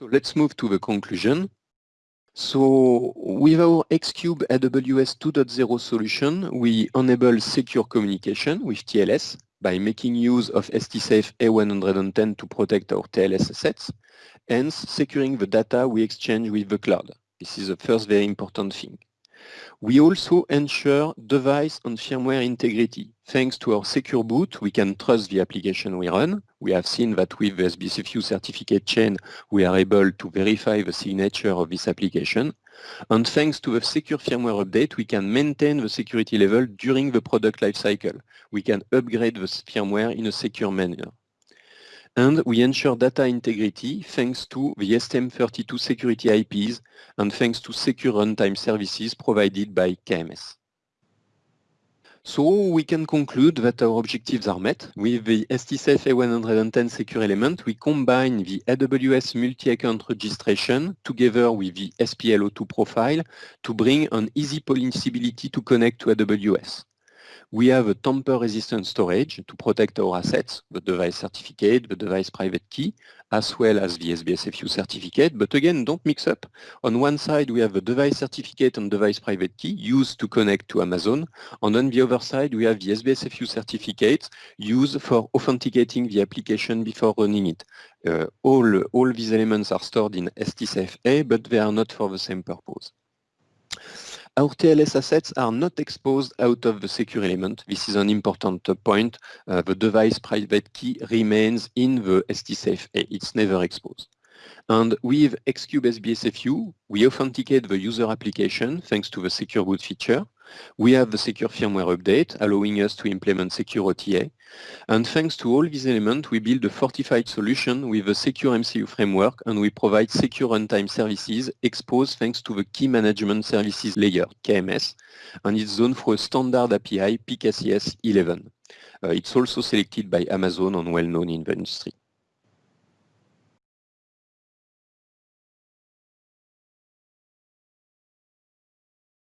So let's move to the conclusion. So with our Xcube AWS 2.0 solution, we enable secure communication with TLS by making use of STSAFE A110 to protect our TLS assets, hence securing the data we exchange with the cloud. This is the first very important thing. We also ensure device and firmware integrity. Thanks to our secure boot, we can trust the application we run. We have seen that with the SBSFU certificate chain, we are able to verify the signature of this application. And thanks to the secure firmware update, we can maintain the security level during the product lifecycle. We can upgrade the firmware in a secure manner. And we ensure data integrity thanks to the STM32 security IPs and thanks to secure runtime services provided by KMS. So we can conclude that our objectives are met. With the STSAFE A110 secure element, we combine the AWS multi-account registration together with the SPL02 profile to bring an easy possibility to connect to AWS. We have a tamper-resistant storage to protect our assets, the device certificate, the device private key, as well as the SBSFU certificate. But again, don't mix up. On one side, we have the device certificate and device private key used to connect to Amazon. And on the other side, we have the SBSFU certificate used for authenticating the application before running it. Uh, all, all these elements are stored in STSAFE-A, but they are not for the same purpose. Our TLS assets are not exposed out of the secure element. This is an important point. Uh, the device private key remains in the STSAFE. It's never exposed. And with Xcube SBSFU, we authenticate the user application thanks to the secure boot feature. We have the secure firmware update, allowing us to implement secure OTA. And thanks to all these elements, we build a fortified solution with a secure MCU framework, and we provide secure runtime services exposed thanks to the Key Management Services layer, KMS, and it's zoned for a standard API, PKCS 11. Uh, it's also selected by Amazon and well-known in the industry.